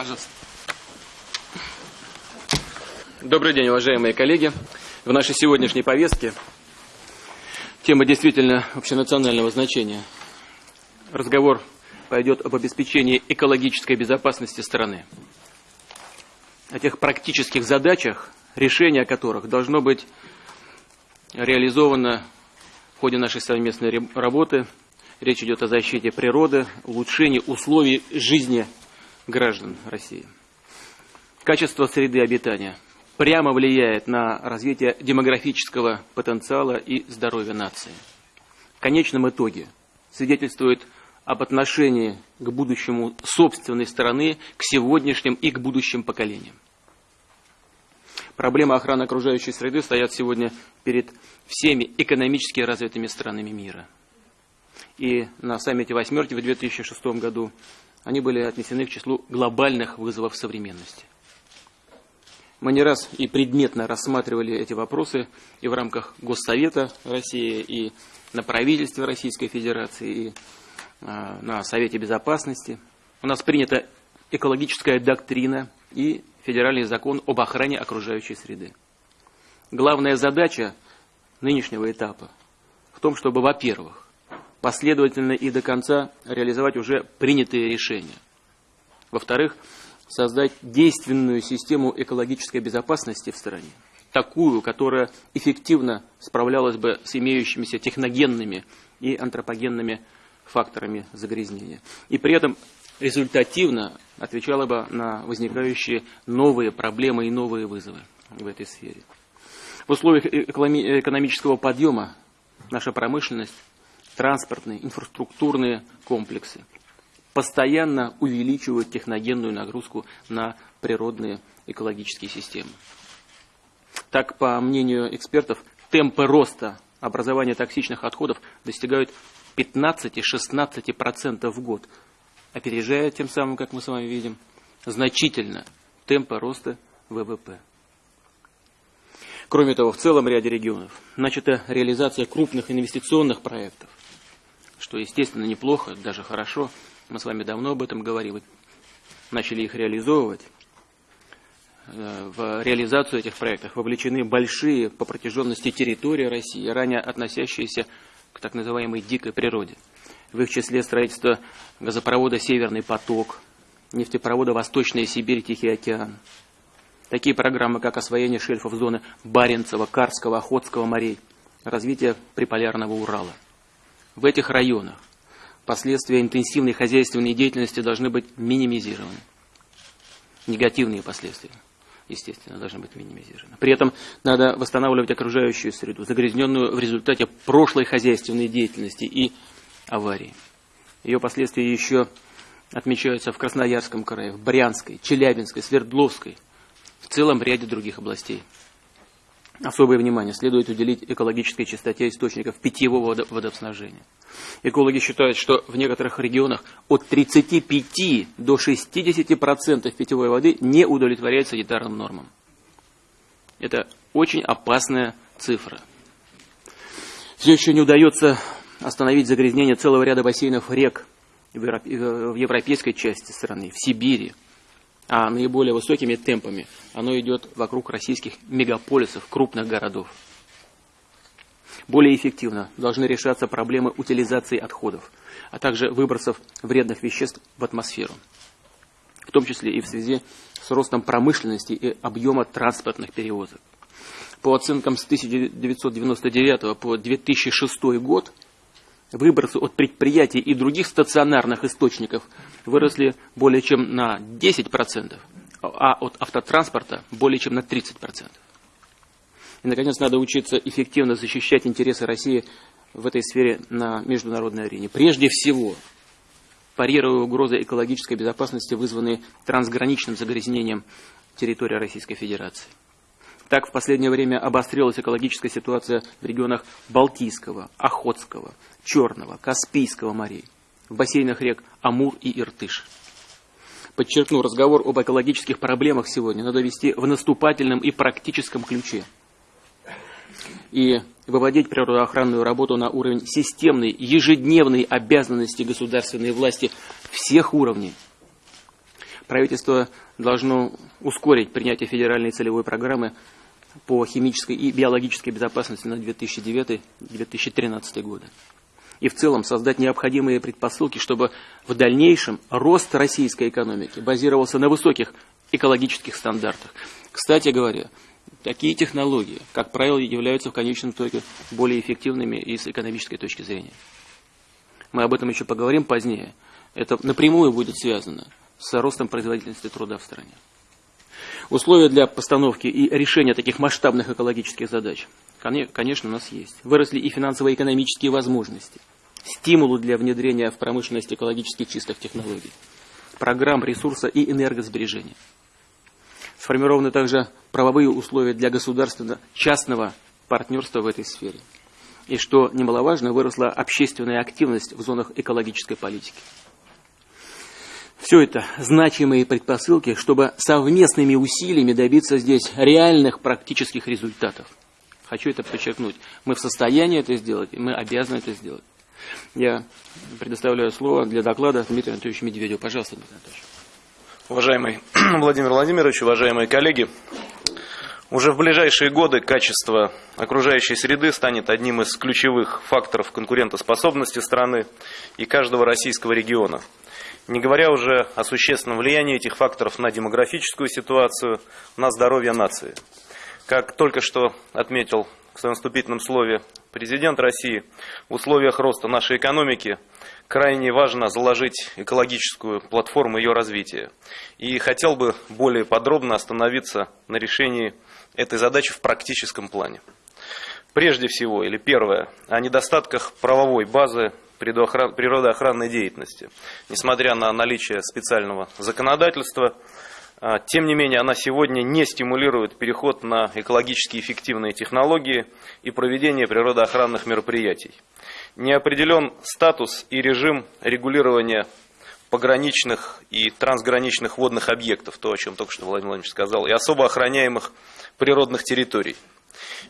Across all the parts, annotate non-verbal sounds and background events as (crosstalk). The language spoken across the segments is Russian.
Пожалуйста. Добрый день, уважаемые коллеги. В нашей сегодняшней повестке тема действительно общенационального значения. Разговор пойдет об обеспечении экологической безопасности страны. О тех практических задачах, решение которых должно быть реализовано в ходе нашей совместной работы. Речь идет о защите природы, улучшении условий жизни граждан России. Качество среды обитания прямо влияет на развитие демографического потенциала и здоровья нации. В конечном итоге свидетельствует об отношении к будущему собственной страны, к сегодняшним и к будущим поколениям. Проблемы охраны окружающей среды стоят сегодня перед всеми экономически развитыми странами мира. И на саммите «восьмерки» в 2006 году они были отнесены к числу глобальных вызовов современности. Мы не раз и предметно рассматривали эти вопросы и в рамках Госсовета России, и на правительстве Российской Федерации, и а, на Совете Безопасности. У нас принята экологическая доктрина и федеральный закон об охране окружающей среды. Главная задача нынешнего этапа в том, чтобы, во-первых, последовательно и до конца реализовать уже принятые решения. Во-вторых, создать действенную систему экологической безопасности в стране, такую, которая эффективно справлялась бы с имеющимися техногенными и антропогенными факторами загрязнения. И при этом результативно отвечала бы на возникающие новые проблемы и новые вызовы в этой сфере. В условиях экономического подъема наша промышленность, транспортные, инфраструктурные комплексы постоянно увеличивают техногенную нагрузку на природные экологические системы. Так, по мнению экспертов, темпы роста образования токсичных отходов достигают 15-16% в год, опережая тем самым, как мы с вами видим, значительно темпы роста ВВП. Кроме того, в целом ряде регионов начата реализация крупных инвестиционных проектов, что, естественно, неплохо, даже хорошо. Мы с вами давно об этом говорили, начали их реализовывать. Э, в реализацию этих проектов вовлечены большие по протяженности территории России, ранее относящиеся к так называемой дикой природе. В их числе строительство газопровода «Северный поток», нефтепровода «Восточная Сибирь, Тихий океан», Такие программы, как освоение шельфов зоны Баренцева, Карского, Охотского морей, развитие приполярного Урала. В этих районах последствия интенсивной хозяйственной деятельности должны быть минимизированы. Негативные последствия, естественно, должны быть минимизированы. При этом надо восстанавливать окружающую среду, загрязненную в результате прошлой хозяйственной деятельности и аварии. Ее последствия еще отмечаются в Красноярском крае, в Брянской, Челябинской, Свердловской – в целом ряде других областей. Особое внимание следует уделить экологической чистоте источников питьевого водоснабжения. Экологи считают, что в некоторых регионах от 35 до 60% питьевой воды не удовлетворяет санитарным нормам. Это очень опасная цифра. Все еще не удается остановить загрязнение целого ряда бассейнов рек в европейской части страны, в Сибири, а наиболее высокими темпами оно идет вокруг российских мегаполисов, крупных городов. Более эффективно должны решаться проблемы утилизации отходов, а также выбросов вредных веществ в атмосферу, в том числе и в связи с ростом промышленности и объема транспортных перевозок. По оценкам с 1999 по 2006 год – Выбросы от предприятий и других стационарных источников выросли более чем на 10%, а от автотранспорта более чем на 30%. И, наконец, надо учиться эффективно защищать интересы России в этой сфере на международной арене. Прежде всего, парируя угрозы экологической безопасности, вызванные трансграничным загрязнением территории Российской Федерации. Так в последнее время обострилась экологическая ситуация в регионах Балтийского, Охотского, Черного, Каспийского морей, в бассейнах рек Амур и Иртыш. Подчеркну, разговор об экологических проблемах сегодня надо вести в наступательном и практическом ключе. И выводить природоохранную работу на уровень системной, ежедневной обязанности государственной власти всех уровней. правительство должно ускорить принятие федеральной целевой программы по химической и биологической безопасности на 2009-2013 годы. И в целом создать необходимые предпосылки, чтобы в дальнейшем рост российской экономики базировался на высоких экологических стандартах. Кстати говоря, такие технологии, как правило, являются в конечном итоге более эффективными и с экономической точки зрения. Мы об этом еще поговорим позднее. Это напрямую будет связано с ростом производительности труда в стране. Условия для постановки и решения таких масштабных экологических задач, конечно, у нас есть. Выросли и финансово-экономические возможности, стимулы для внедрения в промышленность экологически чистых технологий, программ ресурса и энергосбережения. Сформированы также правовые условия для государственно-частного партнерства в этой сфере. И что немаловажно, выросла общественная активность в зонах экологической политики. Все это значимые предпосылки, чтобы совместными усилиями добиться здесь реальных практических результатов. Хочу это подчеркнуть. Мы в состоянии это сделать, и мы обязаны это сделать. Я предоставляю слово для доклада Дмитрию Анатольевичу Медведеву. Пожалуйста, Дмитрий Анатольевич. Уважаемый (clears throat) Владимир Владимирович, уважаемые коллеги, уже в ближайшие годы качество окружающей среды станет одним из ключевых факторов конкурентоспособности страны и каждого российского региона – не говоря уже о существенном влиянии этих факторов на демографическую ситуацию, на здоровье нации. Как только что отметил в своем вступительном слове президент России, в условиях роста нашей экономики крайне важно заложить экологическую платформу ее развития. И хотел бы более подробно остановиться на решении этой задачи в практическом плане. Прежде всего, или первое, о недостатках правовой базы природоохранной деятельности. Несмотря на наличие специального законодательства, а, тем не менее, она сегодня не стимулирует переход на экологически эффективные технологии и проведение природоохранных мероприятий. Не определен статус и режим регулирования пограничных и трансграничных водных объектов, то, о чем только что Владимир Владимирович сказал, и особо охраняемых природных территорий.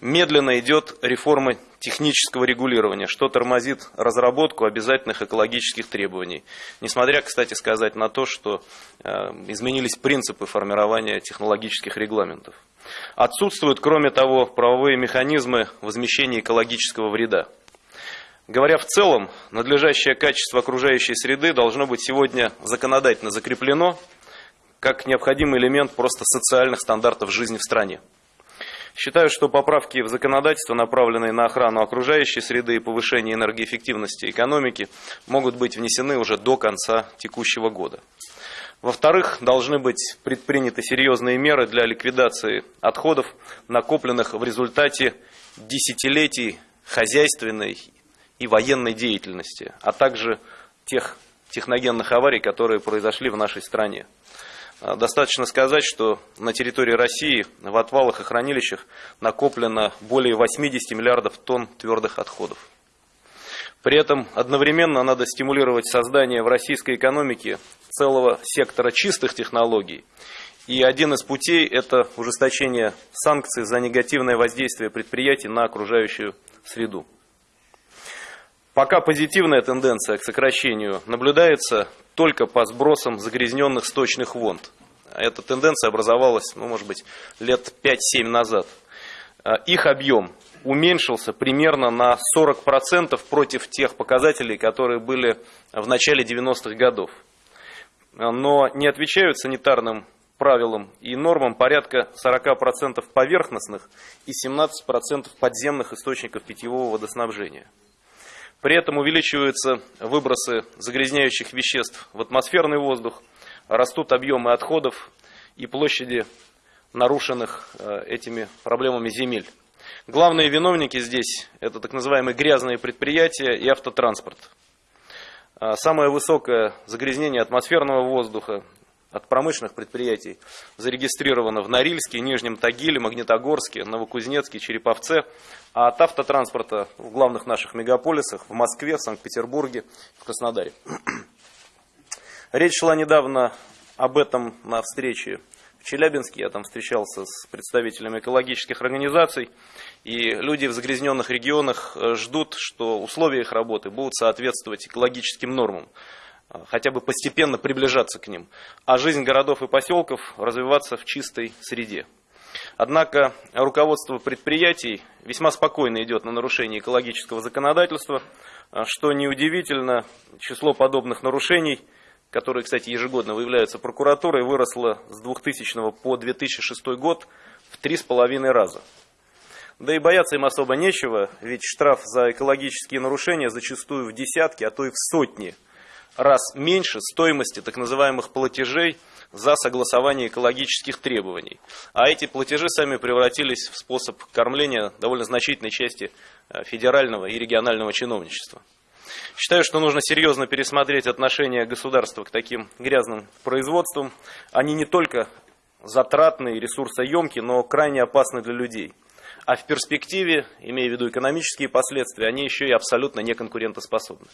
Медленно идет реформа технического регулирования, что тормозит разработку обязательных экологических требований. Несмотря, кстати сказать, на то, что э, изменились принципы формирования технологических регламентов. Отсутствуют, кроме того, правовые механизмы возмещения экологического вреда. Говоря в целом, надлежащее качество окружающей среды должно быть сегодня законодательно закреплено как необходимый элемент просто социальных стандартов жизни в стране. Считаю, что поправки в законодательство, направленные на охрану окружающей среды и повышение энергоэффективности экономики, могут быть внесены уже до конца текущего года. Во-вторых, должны быть предприняты серьезные меры для ликвидации отходов, накопленных в результате десятилетий хозяйственной и военной деятельности, а также тех техногенных аварий, которые произошли в нашей стране. А, достаточно сказать, что на территории России в отвалах и хранилищах накоплено более 80 миллиардов тонн твердых отходов. При этом одновременно надо стимулировать создание в российской экономике целого сектора чистых технологий. И один из путей – это ужесточение санкций за негативное воздействие предприятий на окружающую среду. Пока позитивная тенденция к сокращению наблюдается только по сбросам загрязненных сточных вонд. Эта тенденция образовалась, ну, может быть, лет 5-7 назад. А, их объем уменьшился примерно на 40% против тех показателей, которые были в начале 90-х годов. Но не отвечают санитарным правилам и нормам порядка 40% поверхностных и 17% подземных источников питьевого водоснабжения. При этом увеличиваются выбросы загрязняющих веществ в атмосферный воздух, растут объемы отходов и площади нарушенных э, этими проблемами земель. Главные виновники здесь – это так называемые грязные предприятия и автотранспорт. А самое высокое загрязнение атмосферного воздуха от промышленных предприятий зарегистрировано в Норильске, Нижнем Тагиле, Магнитогорске, Новокузнецке, Череповце, а от автотранспорта в главных наших мегаполисах в Москве, в Санкт-Петербурге, в Краснодаре. (clears throat) Речь шла недавно об этом на встрече в Челябинске. Я там встречался с представителями экологических организаций. И люди в загрязненных регионах ждут, что условия их работы будут соответствовать экологическим нормам. А, хотя бы постепенно приближаться к ним, а жизнь городов и поселков развиваться в чистой среде. Однако руководство предприятий весьма спокойно идет на нарушение экологического законодательства, а, что неудивительно, число подобных нарушений, которые, кстати, ежегодно выявляются прокуратурой, выросло с 2000 по 2006 год в три с половиной раза. Да и бояться им особо нечего, ведь штраф за экологические нарушения зачастую в десятки, а то и в сотни раз меньше стоимости так называемых платежей за согласование экологических требований. А эти платежи сами превратились в способ кормления довольно значительной части э, федерального и регионального чиновничества. Считаю, что нужно серьезно пересмотреть отношение государства к таким грязным производствам. Они не только затратные, ресурсоемкие, но крайне опасны для людей – а в перспективе, имея в виду экономические последствия, они еще и абсолютно неконкурентоспособны.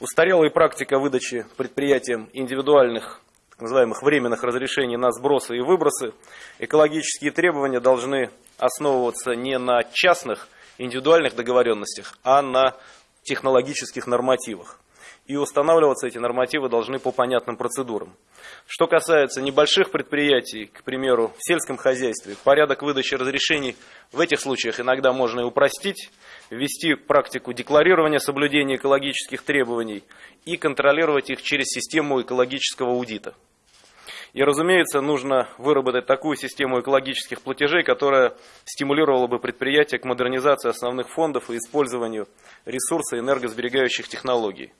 Устарелая практика выдачи предприятиям индивидуальных, так называемых временных разрешений на сбросы и выбросы, экологические требования должны основываться не на частных индивидуальных договоренностях, а на технологических нормативах и устанавливаться эти нормативы должны по понятным процедурам. Что касается небольших предприятий, к примеру, в сельском хозяйстве, порядок выдачи разрешений в этих случаях иногда можно и упростить, ввести практику декларирования соблюдения экологических требований и контролировать их через систему экологического аудита. И, разумеется, нужно выработать такую систему экологических платежей, которая стимулировала бы предприятия к модернизации основных фондов и использованию ресурсов энергосберегающих технологий.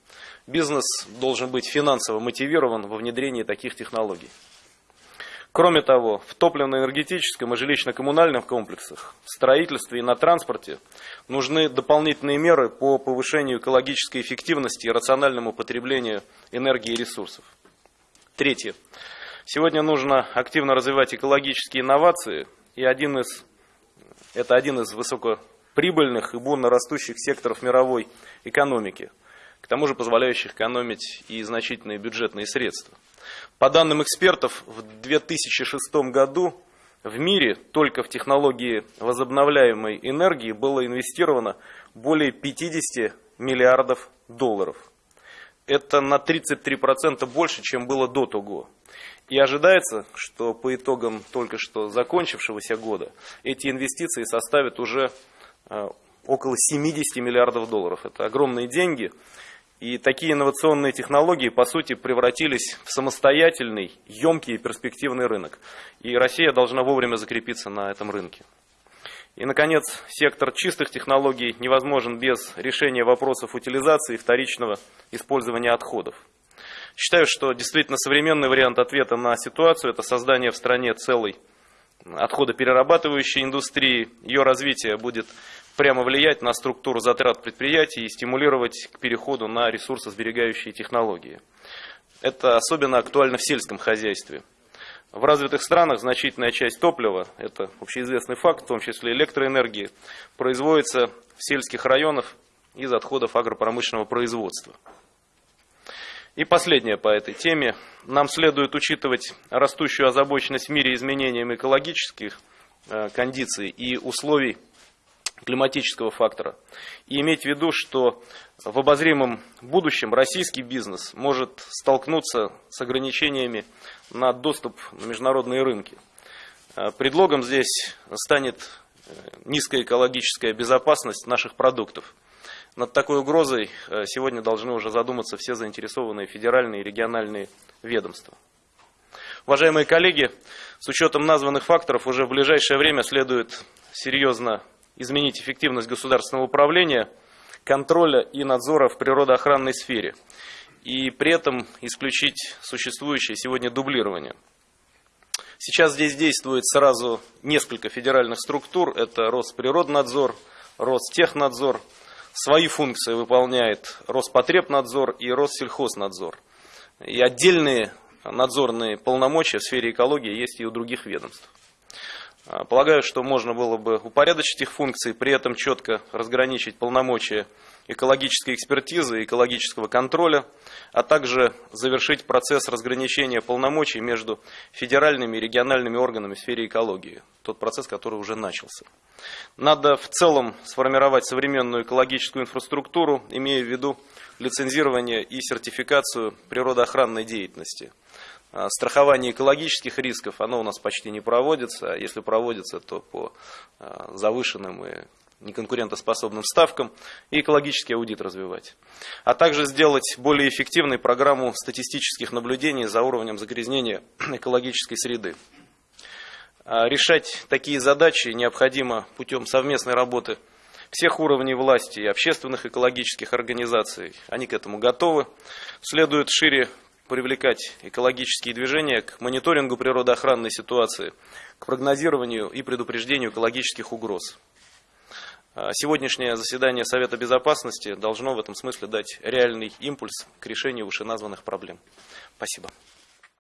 Бизнес должен быть финансово мотивирован во внедрении таких технологий. Кроме того, в топливно-энергетическом и жилищно-коммунальных комплексах, в строительстве и на транспорте нужны дополнительные меры по повышению экологической эффективности и рациональному потреблению энергии и ресурсов. Третье. Сегодня нужно активно развивать экологические инновации, и один из, это один из высокоприбыльных и бурно растущих секторов мировой экономики, к тому же позволяющих экономить и значительные бюджетные средства. По данным экспертов, в 2006 году в мире только в технологии возобновляемой энергии было инвестировано более 50 миллиардов долларов. Это на 33% больше, чем было до того. И ожидается, что по итогам только что закончившегося года эти инвестиции составят уже э, около 70 миллиардов долларов. Это огромные деньги. И такие инновационные технологии, по сути, превратились в самостоятельный, емкий и перспективный рынок. И Россия должна вовремя закрепиться на этом рынке. И, наконец, сектор чистых технологий невозможен без решения вопросов утилизации и вторичного использования отходов. Считаю, что действительно современный вариант ответа на ситуацию – это создание в стране целой отходоперерабатывающей индустрии. Ее развитие будет прямо влиять на структуру затрат предприятий и стимулировать к переходу на ресурсосберегающие технологии. Это особенно актуально в сельском хозяйстве. В развитых странах значительная часть топлива, это общеизвестный факт, в том числе электроэнергии, производится в сельских районах из отходов агропромышленного производства. И последнее по этой теме. Нам следует учитывать растущую озабоченность в мире изменением экологических э, кондиций и условий климатического фактора. И иметь в виду, что в обозримом будущем российский бизнес может столкнуться с ограничениями на доступ на международные рынки. Э, предлогом здесь станет э, низкая экологическая безопасность наших продуктов. Над такой угрозой э, сегодня должны уже задуматься все заинтересованные федеральные и региональные ведомства. Уважаемые коллеги, с учетом названных факторов уже в ближайшее время следует серьезно изменить эффективность государственного управления, контроля и надзора в природоохранной сфере и при этом исключить существующее сегодня дублирование. Сейчас здесь действует сразу несколько федеральных структур. Это Росприроднадзор, Ростехнадзор, Свои функции выполняет Роспотребнадзор и Россельхознадзор. И отдельные надзорные полномочия в сфере экологии есть и у других ведомств. А, Полагаю, что можно было бы упорядочить их функции, при этом четко разграничить полномочия экологической экспертизы экологического контроля, а также завершить процесс разграничения полномочий между федеральными и региональными органами в сфере экологии. Тот процесс, который уже начался. Надо в целом сформировать современную экологическую инфраструктуру, имея в виду лицензирование и сертификацию природоохранной деятельности. А, Страхование экологических рисков, оно у нас почти не проводится, если проводится, то по а, завышенным и неконкурентоспособным ставкам и экологический аудит развивать. А также сделать более эффективной программу статистических наблюдений за уровнем загрязнения (clears throat) экологической среды. А Решать такие задачи необходимо путем совместной работы всех уровней власти и общественных экологических организаций. Они к этому готовы. Следует шире привлекать экологические движения к мониторингу природоохранной ситуации, к прогнозированию и предупреждению экологических угроз. А Сегодняшнее заседание Совета Безопасности должно в этом смысле дать реальный импульс к решению вышеназванных проблем. Спасибо.